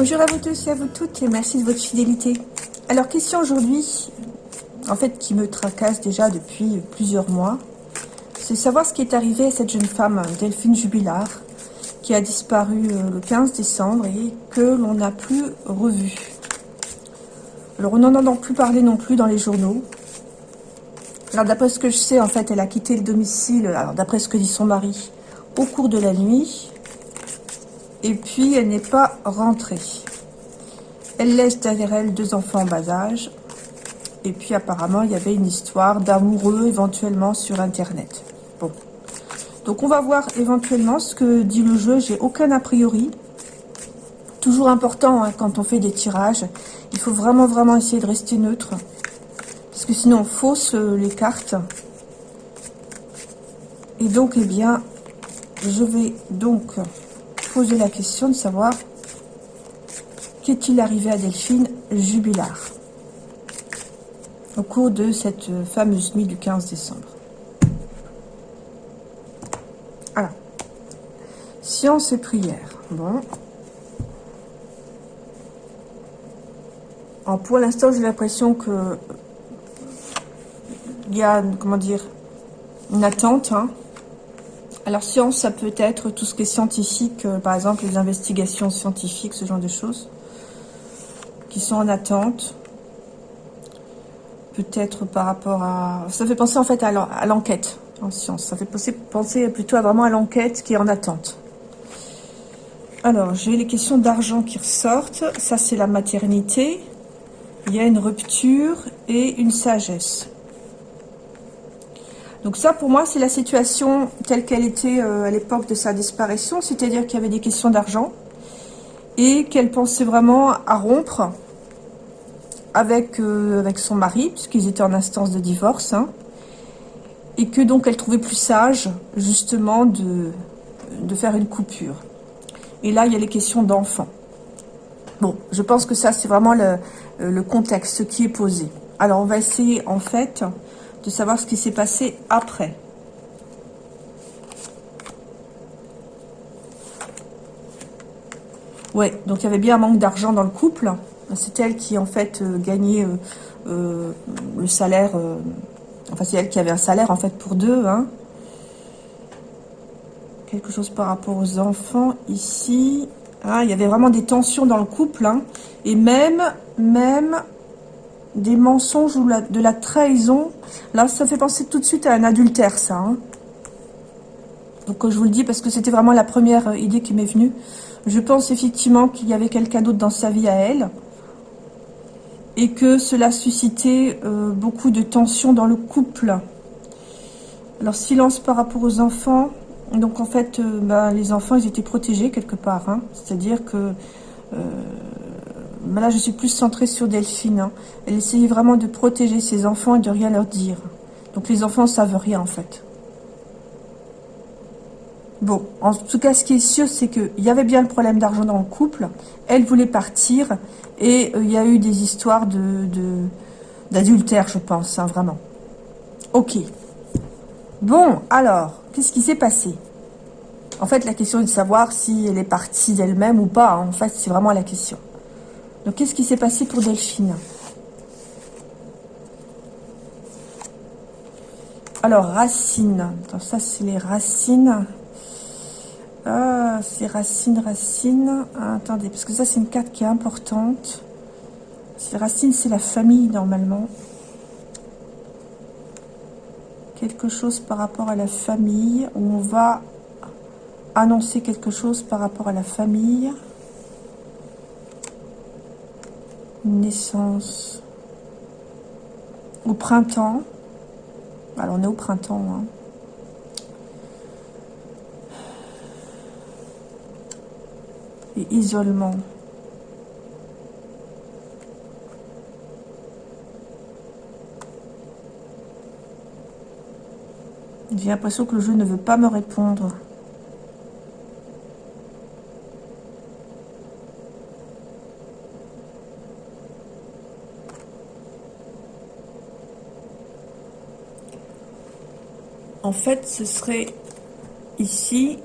Bonjour à vous tous et à vous toutes et merci de votre fidélité. Alors question aujourd'hui, en fait qui me tracasse déjà depuis plusieurs mois, c'est savoir ce qui est arrivé à cette jeune femme, Delphine Jubilard, qui a disparu euh, le 15 décembre et que l'on n'a plus revu. Alors on n'en entend plus parler non plus dans les journaux. Alors d'après ce que je sais, en fait, elle a quitté le domicile, alors d'après ce que dit son mari, au cours de la nuit. Et puis elle n'est pas rentrée. Elle laisse derrière elle deux enfants en bas âge. Et puis apparemment, il y avait une histoire d'amoureux éventuellement sur Internet. Bon. Donc on va voir éventuellement ce que dit le jeu. J'ai aucun a priori. Toujours important hein, quand on fait des tirages. Il faut vraiment, vraiment essayer de rester neutre. Parce que sinon on fausse euh, les cartes. Et donc, eh bien, je vais donc poser la question de savoir qu'est-il arrivé à Delphine Jubilard au cours de cette fameuse nuit du 15 décembre. Alors, science et prière. Bon. Alors pour l'instant, j'ai l'impression que il y a, comment dire, une attente. Hein. Alors science, ça peut être tout ce qui est scientifique, euh, par exemple les investigations scientifiques, ce genre de choses, qui sont en attente. Peut-être par rapport à... Ça fait penser en fait à l'enquête en science. Ça fait penser, plutôt à vraiment à l'enquête qui est en attente. Alors, j'ai les questions d'argent qui ressortent. Ça, c'est la maternité. Il y a une rupture et une sagesse. Donc ça, pour moi, c'est la situation telle qu'elle était euh, à l'époque de sa disparition, c'est-à-dire qu'il y avait des questions d'argent et qu'elle pensait vraiment à rompre avec, euh, avec son mari, puisqu'ils étaient en instance de divorce, hein, et que donc elle trouvait plus sage, justement, de, de faire une coupure. Et là, il y a les questions d'enfants. Bon, je pense que ça, c'est vraiment le, le contexte, qui est posé. Alors, on va essayer, en fait, de savoir ce qui s'est passé après. Ouais, donc il y avait bien un manque d'argent dans le couple. C'est elle qui, en fait, euh, gagnait euh, euh, le salaire... enfin, c'est elle qui avait un salaire, en fait, pour deux. Hein. Quelque chose par rapport aux enfants, ici. Ah, il y avait vraiment des tensions dans le couple. Hein. Et même, même des mensonges ou de la trahison. Là, ça fait penser tout de suite à un adultère, ça. Hein. Donc, je vous le dis parce que c'était vraiment la première euh, idée qui m'est venue. Je pense effectivement qu'il y avait quelqu'un d'autre dans sa vie à elle. Et que cela suscitait euh, beaucoup de tensions dans le couple. Alors, silence par rapport aux enfants. Donc, en fait, euh, ben, les enfants, ils étaient protégés quelque part. Hein. C'est-à-dire que là, je suis plus centrée sur Delphine. Hein. Elle essayait vraiment de protéger ses enfants et de rien leur dire. Donc les enfants savent rien en fait. Bon, en tout cas, ce qui est sûr, c'est qu'il y avait bien le problème d'argent dans le couple. Elle voulait partir et euh, il y a eu des histoires de d'adultère, je pense, hein, vraiment. Ok. Bon, alors, qu'est-ce qui s'est passé? En fait, la question est de savoir si elle est partie d'elle-même ou pas. Hein. En fait, c'est vraiment la question. Donc, qu'est-ce qui s'est passé pour Delphine? Alors, racines. ça, c'est les racines. Ah, c'est racines, racines. Ah, attendez, parce que ça, c'est une carte qui est importante. Les racines, c'est la famille, normalement. Quelque chose par rapport à la famille, on va annoncer quelque chose par rapport à la famille. Naissance au printemps. Alors, on est au printemps. Hein. Et isolement. J'ai l'impression que le jeu ne veut pas me répondre. En fait, ce serait ici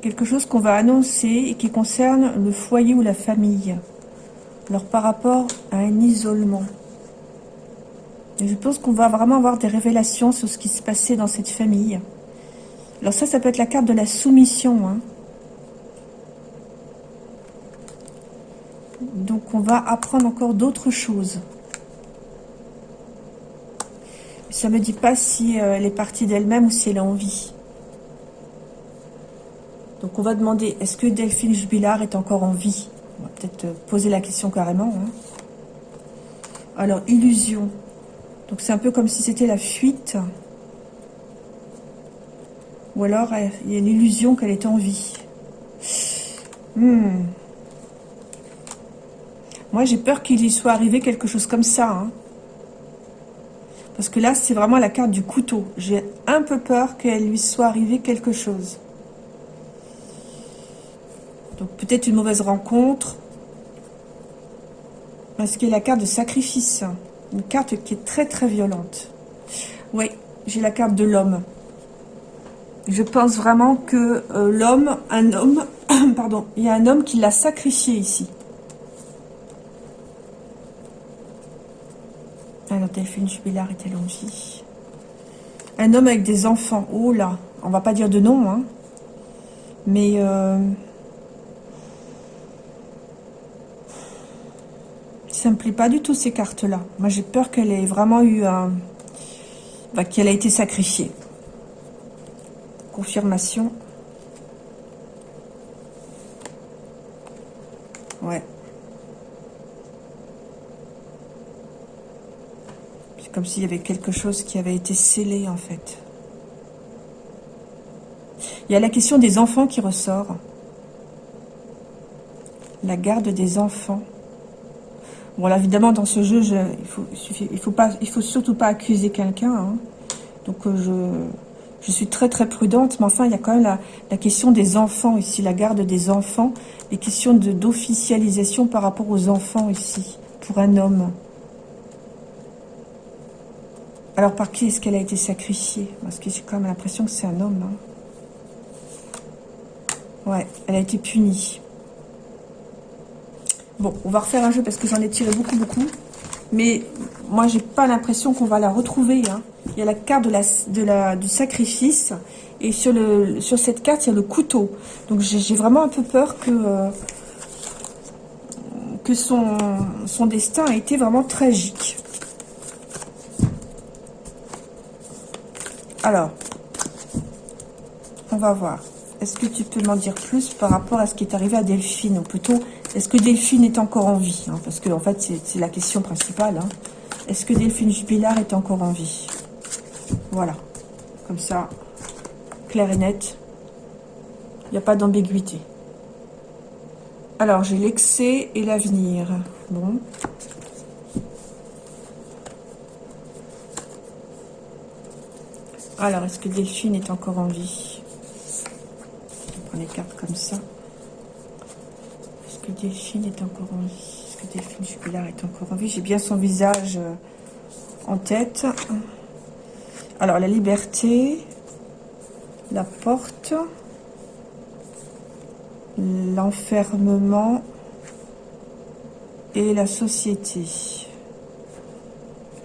quelque chose qu'on va annoncer et qui concerne le foyer ou la famille. Alors par rapport à un isolement. je pense qu'on va vraiment avoir des révélations sur ce qui se passait dans cette famille. Alors ça, ça peut être la carte de la soumission. Hein. Donc on va apprendre encore d'autres choses. Ça me dit pas si euh, elle est partie d'elle-même ou si elle est en vie. Donc on va demander, est-ce que Delphine Jubilard est encore en vie? On va peut-être euh, poser la question carrément. Hein. Alors, illusion. Donc c'est un peu comme si c'était la fuite. Ou alors, il y a l'illusion qu'elle est en vie. Hmm. Moi, j'ai peur qu'il y soit arrivé quelque chose comme ça. Hein. Parce que là, c'est vraiment la carte du couteau. J'ai un peu peur qu'elle lui soit arrivé quelque chose. Donc peut-être une mauvaise rencontre. Parce qu'il y a la carte de sacrifice. Une carte qui est très très violente. Oui, j'ai la carte de l'homme. Je pense vraiment que euh, l'homme, un homme, pardon, il y a un homme qui l'a sacrifié ici. Alors Delphine Jubilard en vie Un homme avec des enfants. Oh là, on va pas dire de nom, hein. Mais... Euh, ça me plaît pas du tout ces cartes-là. Moi, j'ai peur qu'elle ait vraiment eu un... Bah, qu'elle a été sacrifiée. Confirmation. Ouais. C'est comme s'il y avait quelque chose qui avait été scellé, en fait. Il y a la question des enfants qui ressort. La garde des enfants. Bon, là, évidemment, dans ce jeu, il faut, faut pas, il faut surtout pas accuser quelqu'un. Hein. Donc, euh, je, je suis très, très prudente. Mais enfin, il y a quand même la, la question des enfants ici, la garde des enfants. Les questions d'officialisation par rapport aux enfants ici, pour un homme. Alors, par qui est-ce qu'elle a été sacrifiée? Parce que j'ai quand même l'impression que c'est un homme. Hein. Ouais, elle a été punie. Bon, on va refaire un jeu parce que j'en ai tiré beaucoup, beaucoup. Mais moi, j'ai pas l'impression qu'on va la retrouver. Hein. Il y a la carte du sacrifice. Et sur, cette carte, il y a le couteau. Donc, j'ai vraiment un peu peur que, euh, que son, son destin a été vraiment tragique. Alors, on va voir. Est-ce que tu peux m'en dire plus par rapport à ce qui est arrivé à Delphine Ou plutôt, est-ce que Delphine est encore en vie hein, Parce que, en fait, c'est la question principale. Hein. Est-ce que Delphine Jubilard est encore en vie? Voilà. Comme ça, clair et net. Il n'y a pas d'ambiguïté. Alors, j'ai l'excès et l'avenir. Bon. Alors, est-ce que Delphine est encore en vie? Les cartes comme ça. Est-ce que Delphine est encore en vie? Est-ce que Delphine Jubilard est encore en vie? J'ai bien son visage euh, en tête. Alors, la liberté, la porte, l'enfermement et la société.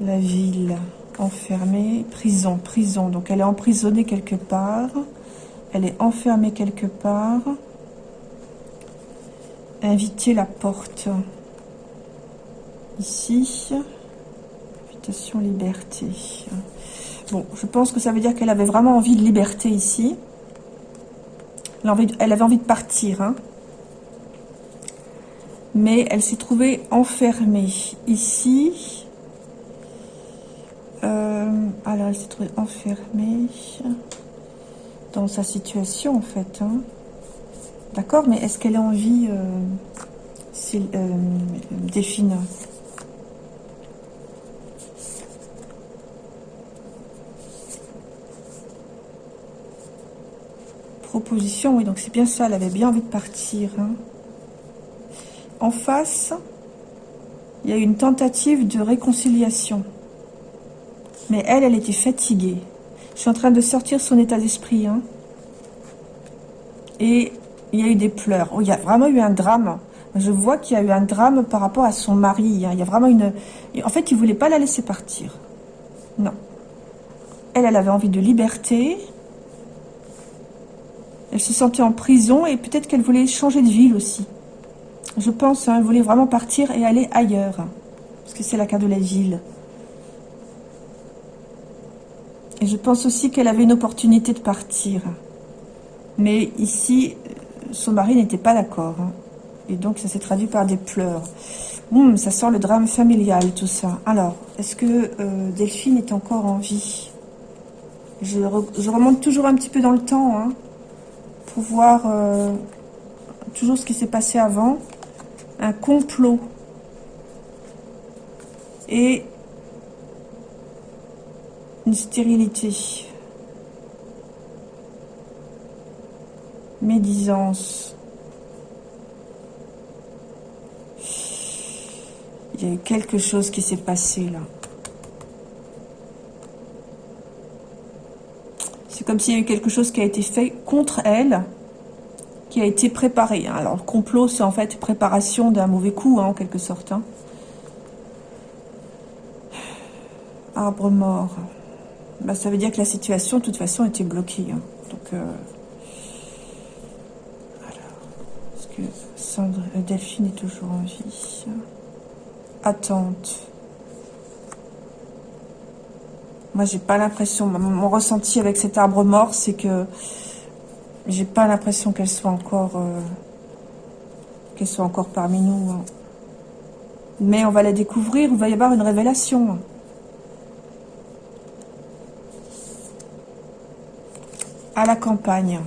La ville enfermée, prison, prison. Donc, elle est emprisonnée quelque part. Elle est enfermée quelque part. Inviter la porte. Ici. Invitation liberté. Bon, je pense que ça veut dire qu'elle avait vraiment envie de liberté ici. Elle avait envie de partir. Hein. Mais elle s'est trouvée enfermée ici. Euh, alors, elle s'est trouvée enfermée dans sa situation, en fait. Hein. D'accord Mais est-ce qu'elle a envie euh, euh, défine Proposition, oui, donc c'est bien ça, elle avait bien envie de partir. Hein. En face, il y a une tentative de réconciliation. Mais elle, elle était fatiguée. Je suis en train de sortir son état d'esprit. Hein. Et il y a eu des pleurs. Oh, il y a vraiment eu un drame. Je vois qu'il y a eu un drame par rapport à son mari. Hein. Il y a vraiment une... En fait, il voulait pas la laisser partir. Non. Elle, elle avait envie de liberté. Elle se sentait en prison et peut-être qu'elle voulait changer de ville aussi. Je pense, hein, elle voulait vraiment partir et aller ailleurs. Parce que c'est la carte de la ville. Et je pense aussi qu'elle avait une opportunité de partir. Mais ici, son mari n'était pas d'accord. Hein. Et donc, ça s'est traduit par des pleurs. Hum, ça sent le drame familial, tout ça. Alors, est-ce que euh, Delphine est encore en vie? Je, remonte toujours un petit peu dans le temps, hein, pour voir euh, toujours ce qui s'est passé avant. Un complot. Et stérilité. Médisance. Il y a eu quelque chose qui s'est passé là. C'est comme s'il y a eu quelque chose qui a été fait contre elle, qui a été préparé. Hein. Alors le complot, c'est en fait préparation d'un mauvais coup, hein, en quelque sorte. Hein. Arbre mort. Bah, ça veut dire que la situation, de toute façon, était bloquée. Donc, euh, alors, est-ce que euh, Delphine est toujours en vie? Attente. Moi, j'ai pas l'impression, mon ressenti avec cet arbre mort, c'est que j'ai pas l'impression qu'elle soit encore euh, qu'elle soit encore parmi nous. Hein. Mais on va la découvrir, il va y avoir une révélation. À la campagne.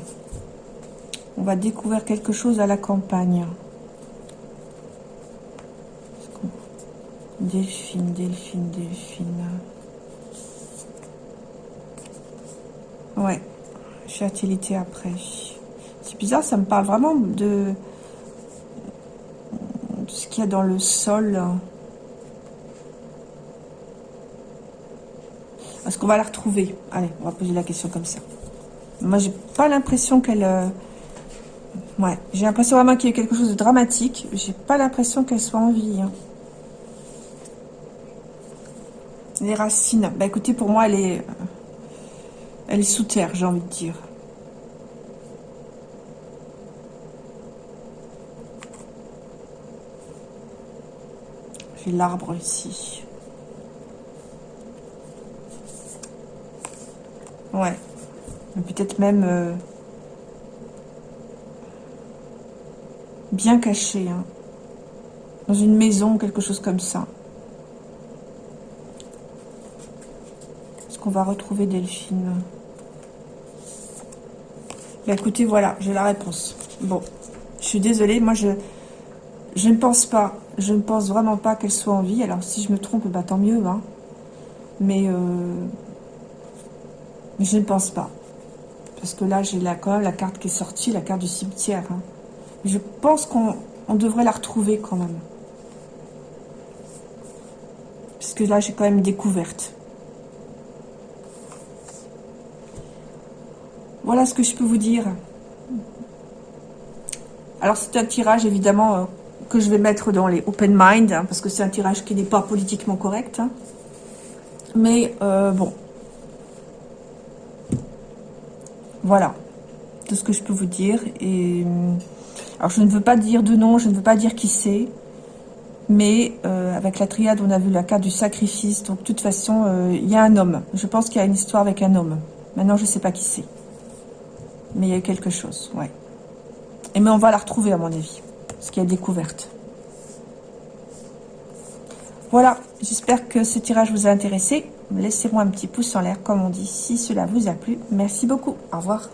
On va découvrir quelque chose à la campagne. Delphine, Delphine, Delphine. Ouais. Fertilité après. C'est bizarre, ça me parle vraiment de, ce qu'il y a dans le sol. Est-ce qu'on va la retrouver? Allez, on va poser la question comme ça. Moi, j'ai pas l'impression qu'elle... Euh, ouais, j'ai l'impression vraiment qu'il y a quelque chose de dramatique. J'ai pas l'impression qu'elle soit en vie. Hein. Les racines. Bah écoutez, pour moi, elle est... Euh, elle est sous terre, j'ai envie de dire. J'ai l'arbre ici. Ouais. Peut-être même euh, bien caché. Hein. Dans une maison, quelque chose comme ça. Est-ce qu'on va retrouver Delphine bah, Écoutez, voilà, j'ai la réponse. Bon, je suis désolée, moi je, je ne pense pas, je ne pense vraiment pas qu'elle soit en vie. Alors si je me trompe, bah tant mieux. Hein. Mais, euh, mais je ne pense pas. Parce que là, j'ai quand même la carte qui est sortie, la carte du cimetière. Hein. Je pense qu'on devrait la retrouver quand même. Parce que là, j'ai quand même découverte. Voilà ce que je peux vous dire. Alors, c'est un tirage, évidemment, euh, que je vais mettre dans les open mind, hein, parce que c'est un tirage qui n'est pas politiquement correct. Hein. Mais, euh, bon, voilà, tout ce que je peux vous dire. Et euh, alors, je ne veux pas dire de nom, je ne veux pas dire qui c'est. Mais euh, avec la triade, on a vu la carte du sacrifice. Donc, de toute façon, euh, il y a un homme. Je pense qu'il y a une histoire avec un homme. Maintenant, je ne sais pas qui c'est. Mais il y a quelque chose, ouais. Et mais on va la retrouver, à mon avis. Ce qui est découverte. Voilà, j'espère que ce tirage vous a intéressé. Laissez-moi un petit pouce en l'air, comme on dit, si cela vous a plu. Merci beaucoup. Au revoir.